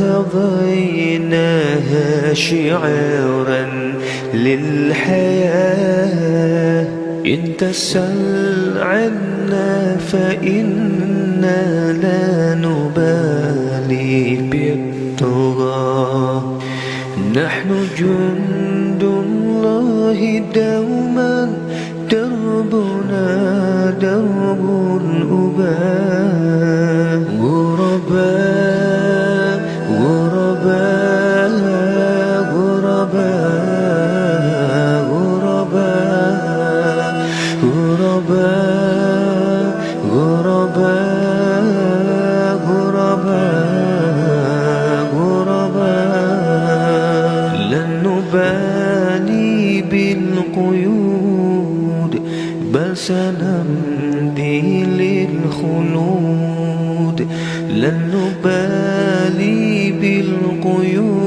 وارتضيناها شعارا للحياة. إن تسل عنا فإنا لا نبالي بالطغى. نحن جند الله دوما دربنا غرباء غرباء غرباء غرباء لن نبالي بالقيود بل سنمضي للخلود. لن نبالي بالقيود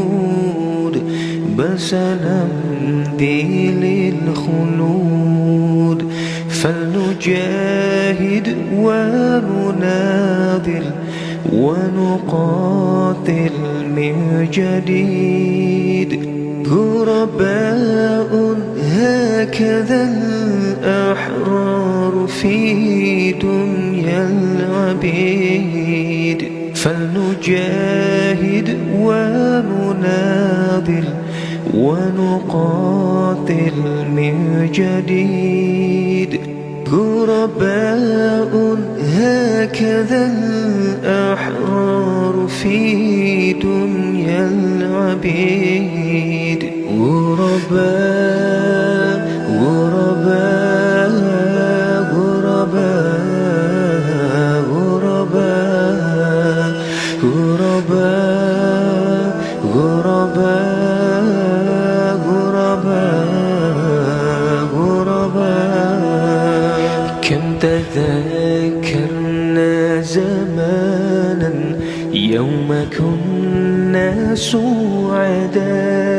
بل سنمضي للخلود. فلنجاهد ونناضل ونقاتل من جديد. غرباء هكذا الأحرار في دنيا العبيد. فلنجاهد ونناضل ونقاتل من جديد. غرباء هكذا الأحرار في دنيا العبيد. غرباء غرباء غرباء غرباء كم تذكرنا زمانا يوم كنا سعدا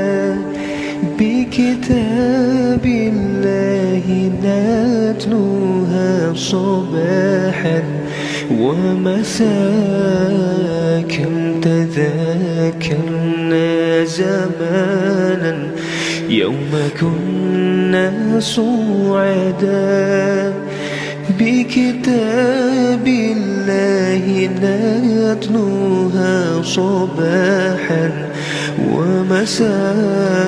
بكتاب الله نتلوها صباحا ومساء كم تذكرنا زمانا يوم كنا سعدا بكتاب الله نتلوها صباحا ومساء.